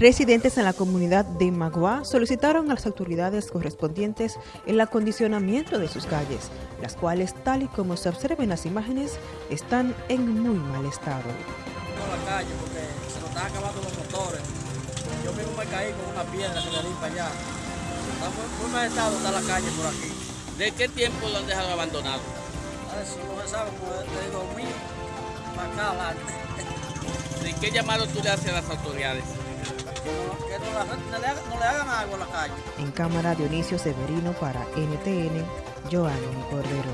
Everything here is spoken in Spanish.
Residentes en la comunidad de Magua solicitaron a las autoridades correspondientes el acondicionamiento de sus calles, las cuales, tal y como se observa en las imágenes, están en muy mal estado. la calle porque se nos están acabando los motores. Yo mismo me caí con una piedra que le di para allá. Está muy, muy mal estado está la calle por aquí. ¿De qué tiempo lo han dejado abandonado? A Eso no se sabe, como de 2000 para acá adelante. ¿De qué llamado tú le haces a las autoridades? Que no, le, hagan- no le hagan agua a la calle. En cámara Dionisio Severino para NTN, Joanny Cordero.